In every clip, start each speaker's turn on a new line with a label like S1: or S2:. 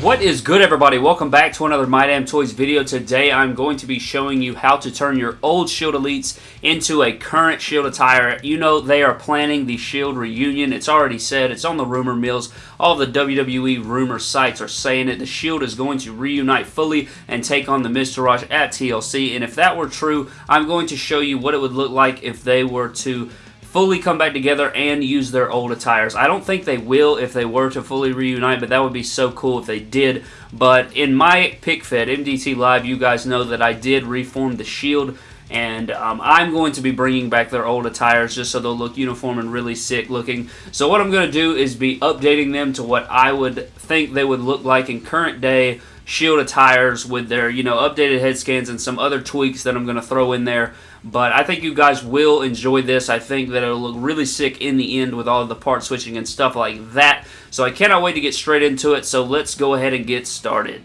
S1: What is good everybody? Welcome back to another My Damn Toys video. Today I'm going to be showing you how to turn your old Shield Elites into a current Shield attire. You know they are planning the Shield reunion. It's already said. It's on the rumor mills. All the WWE rumor sites are saying it. The Shield is going to reunite fully and take on the Miztourage at TLC. And if that were true, I'm going to show you what it would look like if they were to fully come back together and use their old attires. I don't think they will if they were to fully reunite, but that would be so cool if they did. But in my pick fed MDT Live, you guys know that I did reform the Shield and um, I'm going to be bringing back their old attires just so they'll look uniform and really sick looking. So what I'm going to do is be updating them to what I would think they would look like in current day Shield attires with their, you know, updated head scans and some other tweaks that I'm going to throw in there. But I think you guys will enjoy this. I think that it'll look really sick in the end with all the part switching and stuff like that. So I cannot wait to get straight into it. So let's go ahead and get started.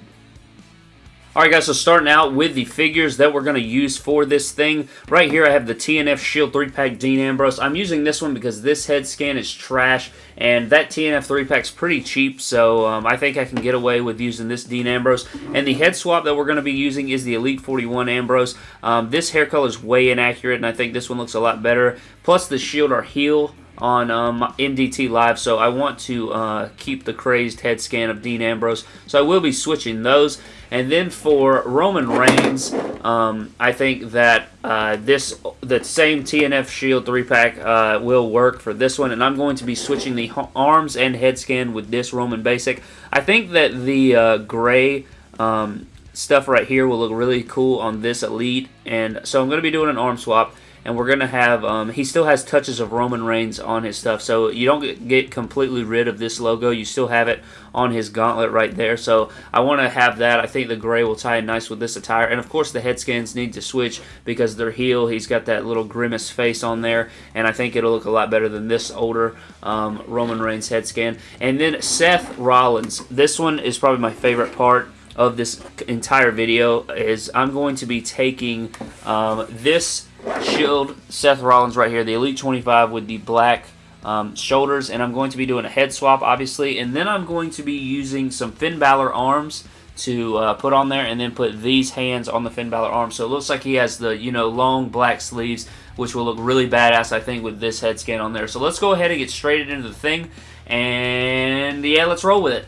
S1: Alright guys, so starting out with the figures that we're going to use for this thing. Right here I have the TNF Shield 3-pack Dean Ambrose. I'm using this one because this head scan is trash, and that TNF 3-pack's pretty cheap, so um, I think I can get away with using this Dean Ambrose. And the head swap that we're going to be using is the Elite 41 Ambrose. Um, this hair color is way inaccurate, and I think this one looks a lot better. Plus the shield or heel on um, MDT Live, so I want to uh, keep the crazed head scan of Dean Ambrose. So I will be switching those. And then for Roman Reigns, um, I think that uh, this the same TNF Shield 3-pack uh, will work for this one. And I'm going to be switching the arms and head scan with this Roman Basic. I think that the uh, gray um, stuff right here will look really cool on this Elite. And so I'm going to be doing an arm swap and we're to have, um, he still has touches of Roman Reigns on his stuff, so you don't get completely rid of this logo, you still have it on his gauntlet right there, so I want to have that, I think the gray will tie in nice with this attire, and of course the head scans need to switch because they're heel, he's got that little grimace face on there, and I think it'll look a lot better than this older um, Roman Reigns head scan, and then Seth Rollins, this one is probably my favorite part, of this entire video is I'm going to be taking um, this Shield Seth Rollins right here, the Elite 25 with the black um, shoulders, and I'm going to be doing a head swap, obviously, and then I'm going to be using some Finn Balor arms to uh, put on there, and then put these hands on the Finn Balor arms. So it looks like he has the, you know, long black sleeves, which will look really badass, I think, with this head scan on there. So let's go ahead and get straight into the thing, and yeah, let's roll with it.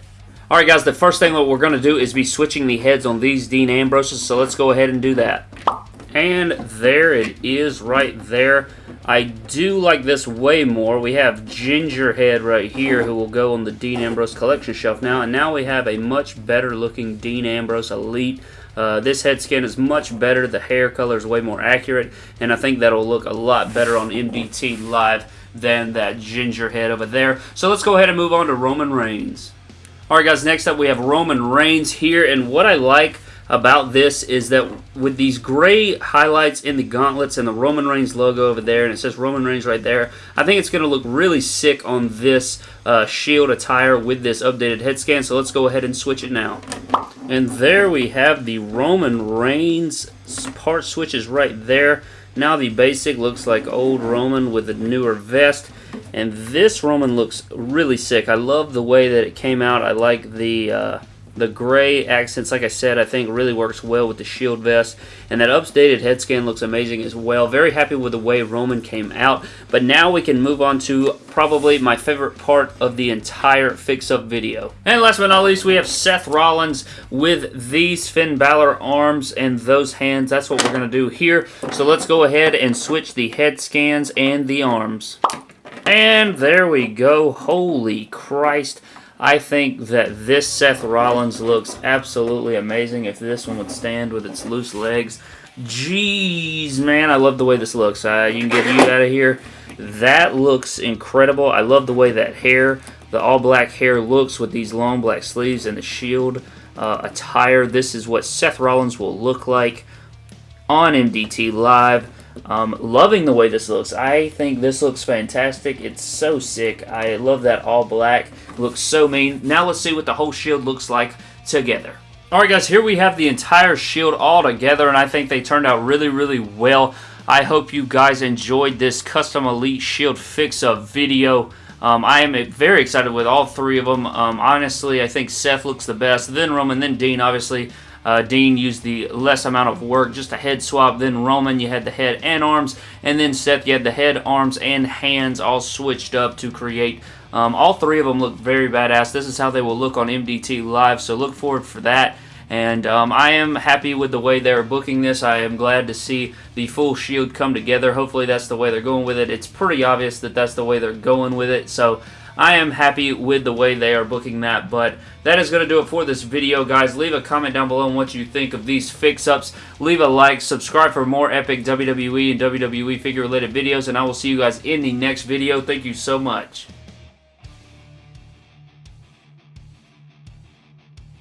S1: Alright guys, the first thing that we're going to do is be switching the heads on these Dean Ambroses, so let's go ahead and do that. And there it is right there. I do like this way more. We have Gingerhead right here who will go on the Dean Ambrose collection shelf now. And now we have a much better looking Dean Ambrose Elite. Uh, this head skin is much better. The hair color is way more accurate. And I think that'll look a lot better on MDT Live than that Gingerhead over there. So let's go ahead and move on to Roman Reigns. Alright guys, next up we have Roman Reigns here. And what I like about this is that with these gray highlights in the gauntlets and the Roman Reigns logo over there, and it says Roman Reigns right there, I think it's going to look really sick on this uh, Shield attire with this updated head scan, so let's go ahead and switch it now. And there we have the Roman Reigns part switches right there. Now the basic looks like old Roman with a newer vest. And this Roman looks really sick. I love the way that it came out. I like the... Uh, the gray accents, like I said, I think really works well with the shield vest. And that updated head scan looks amazing as well. Very happy with the way Roman came out. But now we can move on to probably my favorite part of the entire fix-up video. And last but not least, we have Seth Rollins with these Finn Balor arms and those hands. That's what we're going to do here. So let's go ahead and switch the head scans and the arms. And there we go. Holy Christ. I think that this Seth Rollins looks absolutely amazing if this one would stand with its loose legs. Jeez, man, I love the way this looks. Uh, you can get you out of here. That looks incredible. I love the way that hair, the all-black hair looks with these long black sleeves and the shield uh, attire. This is what Seth Rollins will look like on MDT Live. Um, loving the way this looks. I think this looks fantastic. It's so sick. I love that all black. Looks so mean. Now let's see what the whole shield looks like together. Alright guys, here we have the entire shield all together and I think they turned out really, really well. I hope you guys enjoyed this Custom Elite Shield Fix-Up video. Um, I am very excited with all three of them. Um, honestly, I think Seth looks the best, then Roman, then Dean. Obviously, uh, Dean used the less amount of work, just a head swap. Then Roman, you had the head and arms. And then Seth, you had the head, arms, and hands all switched up to create. Um, all three of them look very badass. This is how they will look on MDT Live, so look forward for that. And um, I am happy with the way they're booking this. I am glad to see the full Shield come together. Hopefully that's the way they're going with it. It's pretty obvious that that's the way they're going with it. So I am happy with the way they are booking that, but that is going to do it for this video, guys. Leave a comment down below on what you think of these fix-ups. Leave a like, subscribe for more epic WWE and WWE figure-related videos, and I will see you guys in the next video. Thank you so much.